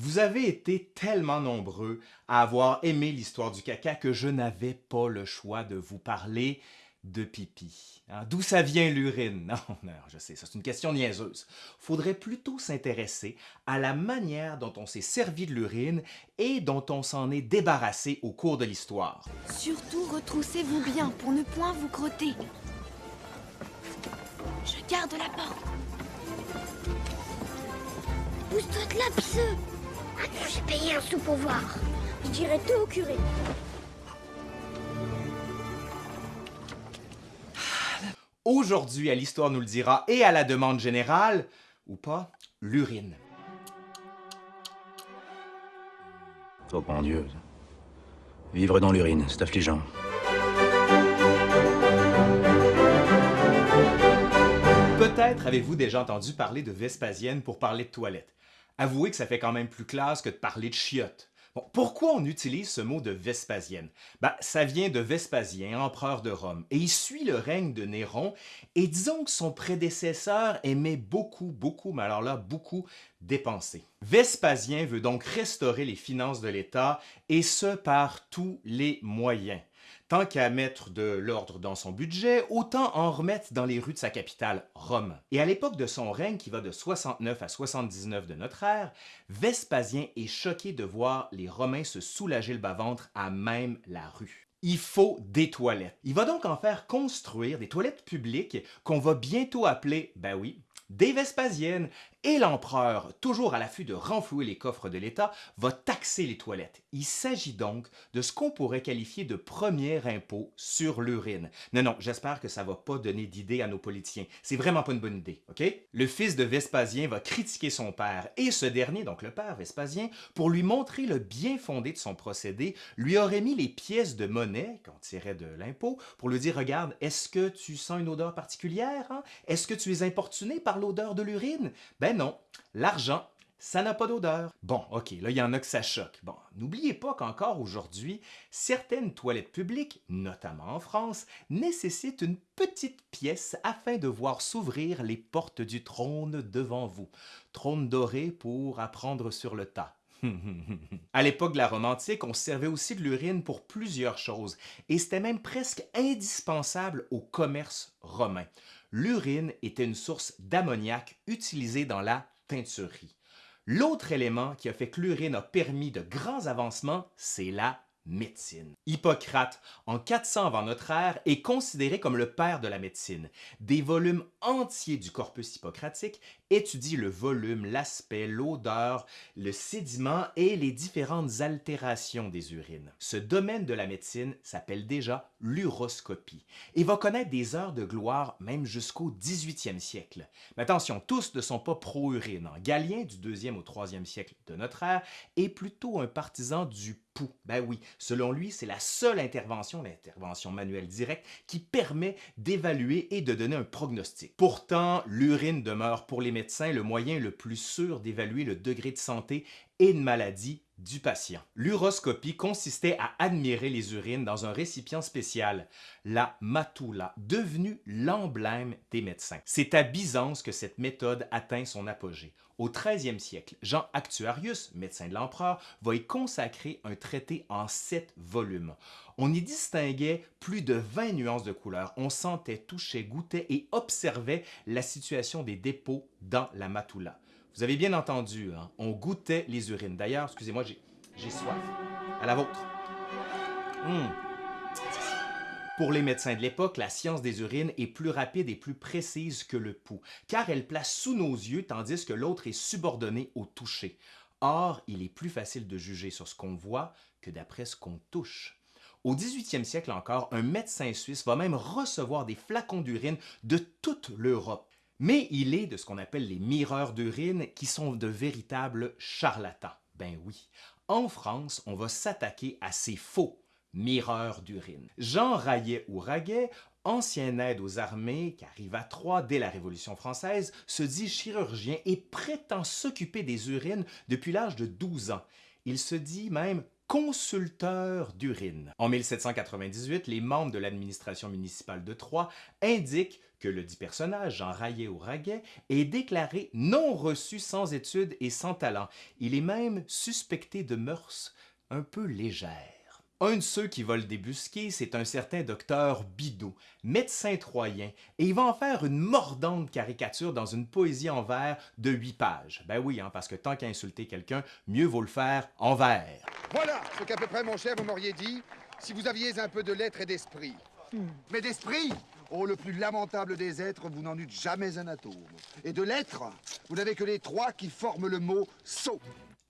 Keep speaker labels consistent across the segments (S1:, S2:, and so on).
S1: Vous avez été tellement nombreux à avoir aimé l'histoire du caca que je n'avais pas le choix de vous parler de pipi. Hein? D'où ça vient l'urine? Non, non, je sais, c'est une question niaiseuse. Faudrait plutôt s'intéresser à la manière dont on s'est servi de l'urine et dont on s'en est débarrassé au cours de l'histoire.
S2: Surtout retroussez-vous bien pour ne point vous crotter. Je garde la porte.
S3: Pousse-toi de là, pisseux J'ai payé un sou pour voir. Je dirais tout au curé.
S1: Aujourd'hui, à l'Histoire nous le dira et à la demande générale, ou pas, l'urine.
S4: Oh mon Dieu. Vivre dans l'urine, c'est affligeant.
S1: Peut-être avez-vous déjà entendu parler de Vespasienne pour parler de toilette. Avouez que ça fait quand même plus classe que de parler de chiottes. Pourquoi on utilise ce mot de Vespasienne? Ben, ça vient de Vespasien, empereur de Rome, et il suit le règne de Néron, et disons que son prédécesseur aimait beaucoup, beaucoup, mais alors là, beaucoup dépenser. Vespasien veut donc restaurer les finances de l'État, et ce par tous les moyens. Tant qu'à mettre de l'ordre dans son budget, autant en remettre dans les rues de sa capitale, Rome. Et à l'époque de son règne, qui va de 69 à 79 de notre ère, Vespasien est choqué de voir les Romains se soulager le bas-ventre à même la rue. Il faut des toilettes. Il va donc en faire construire des toilettes publiques qu'on va bientôt appeler, ben oui, des Vespasiennes, et l'empereur, toujours à l'affût de renflouer les coffres de l'État, va taxer les toilettes. Il s'agit donc de ce qu'on pourrait qualifier de premier impôt sur l'urine. Non, non, j'espère que ça va pas donner d'idée à nos politiciens. C'est vraiment pas une bonne idée? Le fils de Vespasien va critiquer son père, et ce dernier, donc le père Vespasien, pour lui montrer le bien fondé de son procédé, lui aurait mis les pièces de monnaie qu'on tirait de l'impôt pour lui dire, regarde, est-ce que tu sens une odeur particulière? Hein? Est-ce que tu es importuné par l'odeur de l'urine? Ben non, l'argent, ça n'a pas d'odeur. Bon, ok, là, il y en a que ça choque. Bon, n'oubliez pas qu'encore aujourd'hui, certaines toilettes publiques, notamment en France, nécessitent une petite pièce afin de voir s'ouvrir les portes du trône devant vous. Trône doré pour apprendre sur le tas. À l'époque de la Rome antique, on servait aussi de l'urine pour plusieurs choses, et c'était même presque indispensable au commerce romain l'urine était une source d'ammoniac utilisée dans la teinturerie. L'autre élément qui a fait que l'urine a permis de grands avancements, c'est la médecine. Hippocrate, en 400 avant notre ère, est considéré comme le père de la médecine. Des volumes entiers du corpus hippocratique étudient le volume, l'aspect, l'odeur, le sédiment et les différentes altérations des urines. Ce domaine de la médecine s'appelle déjà l'uroscopie et va connaître des heures de gloire même jusqu'au 18e siècle. Mais attention, tous ne sont pas pro-urine. Galien, du 2e au 3e siècle de notre ère, est plutôt un partisan du ben oui, selon lui, c'est la seule intervention, l'intervention manuelle directe, qui permet d'évaluer et de donner un prognostic. Pourtant, l'urine demeure pour les le moyen le plus sûr d'évaluer le degré de santé et de maladie du patient. L'uroscopie consistait à admirer les urines dans un récipient spécial, la matula, devenue l'emblème des médecins. C'est à Byzance que cette méthode atteint son apogée. Au 13e siècle, Jean Actuarius, médecin de l'empereur, va y consacrer un traité en sept volumes. On y distinguait plus de 20 nuances de couleurs. On sentait, touchait, goûtait et observait la situation des dépôts dans la matula. Vous avez bien entendu, hein? on goûtait les urines. D'ailleurs, excusez-moi, j'ai soif. À la vôtre. Hum. Pour les médecins de l'époque, la science des urines est plus rapide et plus précise que le pouls, car elle place sous nos yeux tandis que l'autre est subordonné au toucher. Or, il est plus facile de juger sur ce qu'on voit que d'après ce qu'on touche. Au 18e siècle encore, un médecin suisse va même recevoir des flacons d'urine de toute l'Europe. Mais il est de ce qu'on appelle les mireurs d'urine qui sont de véritables charlatans. Ben oui, en France, on va s'attaquer à ces faux mireurs d'urine. Jean Raillet ou Raguet, ancien aide aux armées qui arrive à Troyes dès la Révolution française, se dit chirurgien et prétend s'occuper des urines depuis l'âge de 12 ans. Il se dit même consulteur d'urine. En 1798, les membres de l'administration municipale de Troyes indiquent que le dit personnage, Jean ou Raguet, est déclaré non reçu sans études et sans talent. Il est même suspecté de mœurs un peu légères. Un de ceux qui va le débusquer, c'est un certain docteur Bidot, médecin troyen, et il va en faire une mordante caricature dans une poésie en vers de huit pages. Ben oui, hein, parce que tant qu'à insulter quelqu'un, mieux vaut le faire en vers.
S5: Voilà ce qu'à peu près, mon cher, vous m'auriez dit si vous aviez un peu de lettres et d'esprit. Mais d'esprit Oh, le plus lamentable des êtres, vous n'en eûtes jamais un atome. Et de lettres, vous n'avez que les trois qui forment le mot « sot ».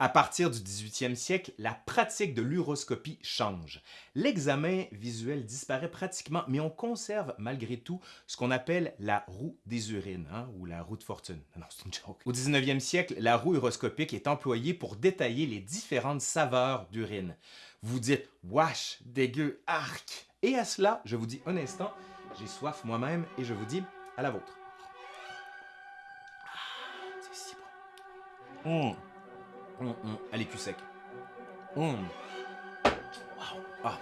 S1: À partir du 18e siècle, la pratique de l'uroscopie change. L'examen visuel disparaît pratiquement, mais on conserve malgré tout ce qu'on appelle la roue des urines, hein, ou la roue de fortune. Non, c'est une joke. Au 19e siècle, la roue uroscopique est employée pour détailler les différentes saveurs d'urine. Vous dites « wash, dégueu, arc ». Et à cela, je vous dis un instant, j'ai soif moi-même et je vous dis à la vôtre. Ah. Hum. Est plus sec. Ah,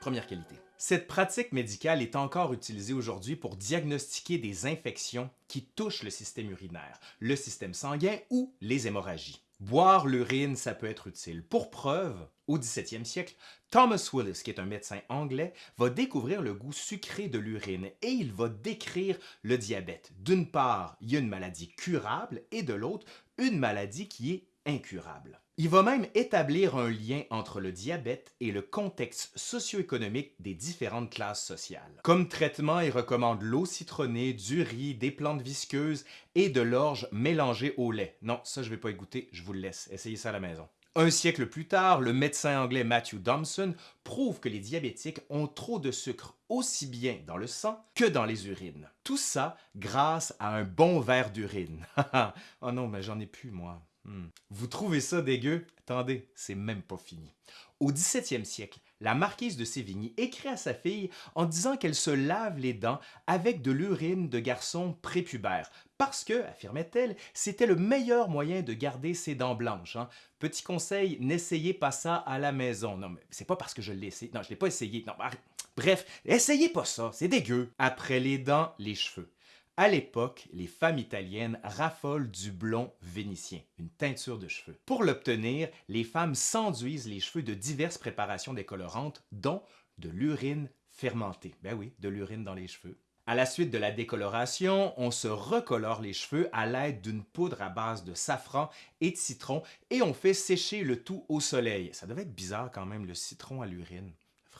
S1: première qualité. Cette pratique médicale est encore utilisée aujourd'hui pour diagnostiquer des infections qui touchent le système urinaire, le système sanguin ou les hémorragies. Boire l'urine, ça peut être utile. Pour preuve, au 17e siècle, Thomas Willis, qui est un médecin anglais, va découvrir le goût sucré de l'urine et il va décrire le diabète. D'une part, il y a une maladie curable et de l'autre, une maladie qui est incurable. Il va même établir un lien entre le diabète et le contexte socio-économique des différentes classes sociales. Comme traitement, il recommande l'eau citronnée, du riz, des plantes visqueuses et de l'orge mélangée au lait. Non, ça je vais pas y je vous le laisse. Essayez ça à la maison. Un siècle plus tard, le médecin anglais Matthew Thompson prouve que les diabétiques ont trop de sucre aussi bien dans le sang que dans les urines. Tout ça grâce à un bon verre d'urine. oh non, mais j'en ai plus, moi. Hmm. Vous trouvez ça dégueu? Attendez, c'est même pas fini. Au 17e siècle, la marquise de Sévigny écrit à sa fille en disant qu'elle se lave les dents avec de l'urine de garçon prépubère parce que, affirmait-elle, c'était le meilleur moyen de garder ses dents blanches. Hein. Petit conseil, n'essayez pas ça à la maison. Non, mais c'est pas parce que je l'ai essayé. Non, je l'ai pas essayé. Non, Bref, essayez pas ça, c'est dégueu. Après les dents, les cheveux. À l'époque, les femmes italiennes raffolent du blond vénitien, une teinture de cheveux. Pour l'obtenir, les femmes s'enduisent les cheveux de diverses préparations décolorantes, dont de l'urine fermentée. Ben oui, de l'urine dans les cheveux. À la suite de la décoloration, on se recolore les cheveux à l'aide d'une poudre à base de safran et de citron et on fait sécher le tout au soleil. Ça devait être bizarre quand même, le citron à l'urine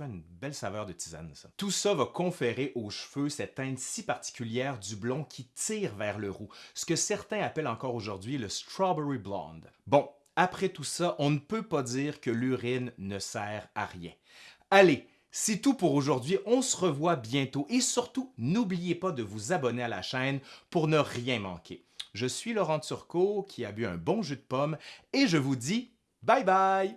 S1: une belle saveur de tisane, ça. Tout ça va conférer aux cheveux cette teinte si particulière du blond qui tire vers le roux, ce que certains appellent encore aujourd'hui le strawberry blonde. Bon, après tout ça, on ne peut pas dire que l'urine ne sert à rien. Allez, c'est tout pour aujourd'hui, on se revoit bientôt et surtout, n'oubliez pas de vous abonner à la chaîne pour ne rien manquer. Je suis Laurent Turcot qui a bu un bon jus de pomme et je vous dis bye bye!